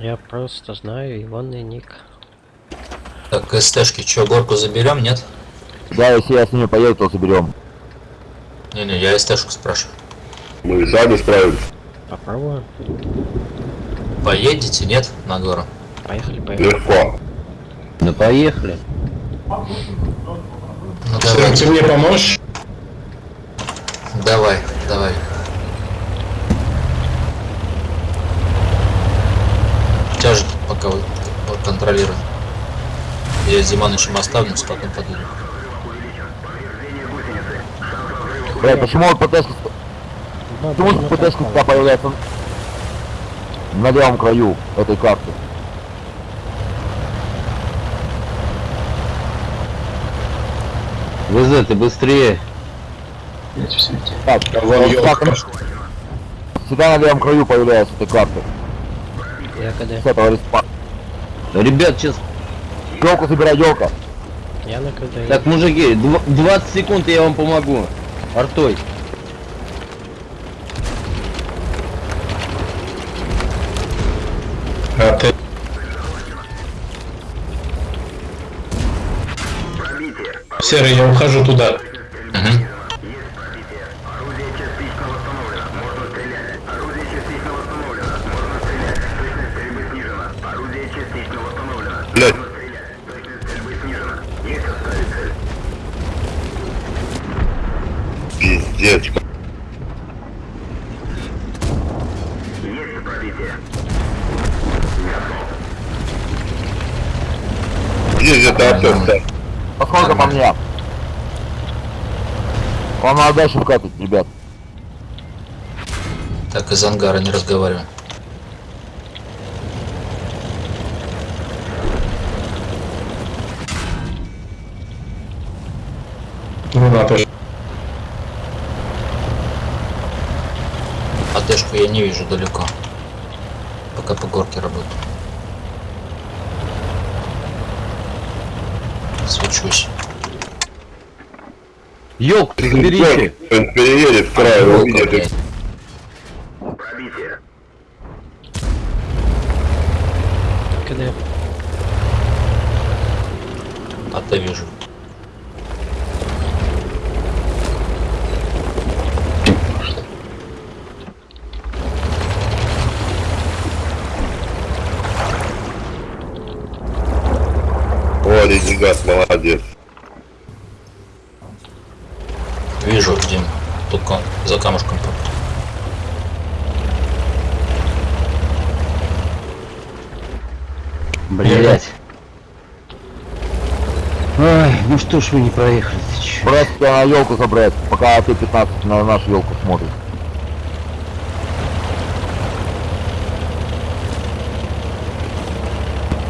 Я просто знаю ивонный ник. Так, СТшки, чё, горку заберем, нет? Да, если я с ними поеду, то заберем. Не-не, я СТшку спрашиваю. Мы и сами справились. Попробуем. Поедете, нет, на гору? Поехали, поехали. Легко. Ну поехали. Ну давай, ты мне поможешь? давай, давай. Пока вот, вот контролируем. Я с Диманычем оставлюсь, потом подъеду. Блядь, почему вот ПТшка... Почему ПТшка всегда появляется на левом краю этой карты? ВЗ, ты быстрее. Так, так, всегда на левом краю появляется этой карты. Я КД. С этого респа. Ребят, сейчас... Елку собирай, елка. Я на КД. Так, мужики, дв- 20 секунд и я вам помогу. Артой. А ты... Серый, я ухожу туда. Пиздец. Есть где-то артем, Поскольку по мне. Вам надо дальше вкатывать, ребят. Так, из ангара не разговариваем. Да, тоже. АТшку я не вижу далеко. Пока по горке работаю. Свечусь. Ёлку заберите. Он переедет в край, Волка, увидит. блядь. КД. АТ вижу. О, Ленинград, молодец. Вижу, Дим. Только за камушком. Блять. Ой, ну что ж вы не проехали ты чё? Брать тебя на елку забрать, пока ты 15 на нашу елку смотрит.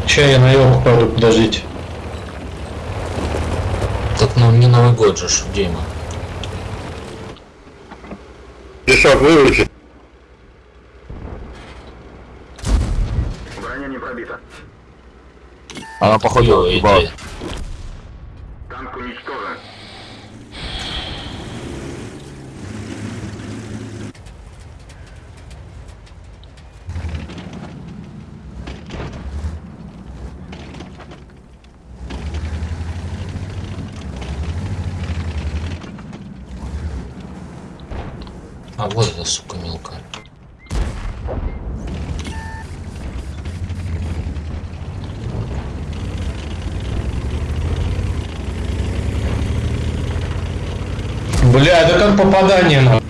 Ща я на елку пойду, подождите. Ну не Новый год же, Дима. Пешок выучи. Она походу Хуёвая типа, идея. А вот эта сука мелкая. Бля, да как попадание на...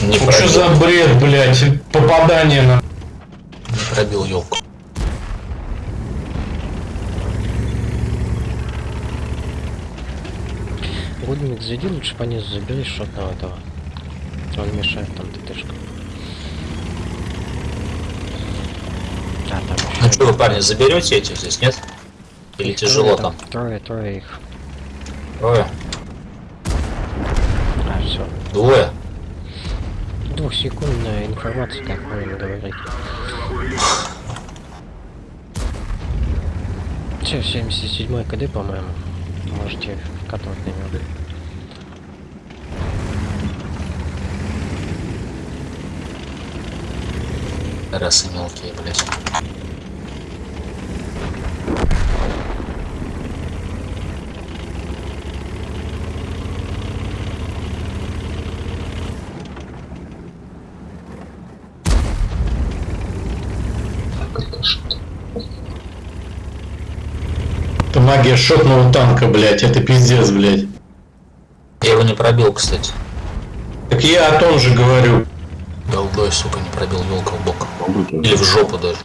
Не Ну, Что за бред, блядь? Попадание на... не пробил елку. Гудник, зайди лучше по низу, забери шотного этого. Он мешает там ТТшка. А, там Ну что вы, парни, заберете этих здесь, нет? Или тяжело там? Трое, трое их. Трое? А, все. Двое? Двухсекундная информация, как правильно говорить. Все, 77 КД, по-моему. Можете вкатывать на него. Расы мелкие, блядь. Это магия шотного танка, блядь. Это пиздец, блядь. Я его не пробил, кстати. Так я о том же говорю. Голдой, сука, не пробил елка в бок. Или в жопу даже.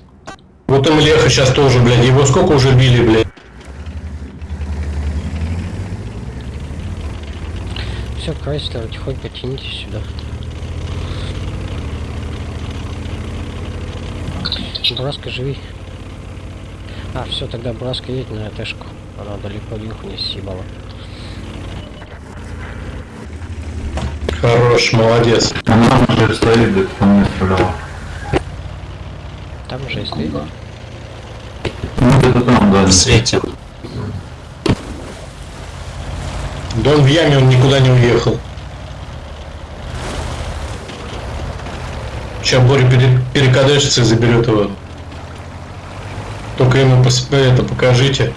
Вот им Леха сейчас тоже, блядь. Его сколько уже били, блядь. Все, Крайслер, тихонько тянитесь сюда. Браска, живи. А, все, тогда Браска едет на АТшку. Она далеко Илюху не съебала. Хорош, молодец. Она уже стоит, где по мне стреляла. Там уже стоит. Ну где-то там, да. В свете. Да он в яме, он никуда не уехал. Сейчас Боря пере- перекадешится и заберет его. Только ему пос- это покажите.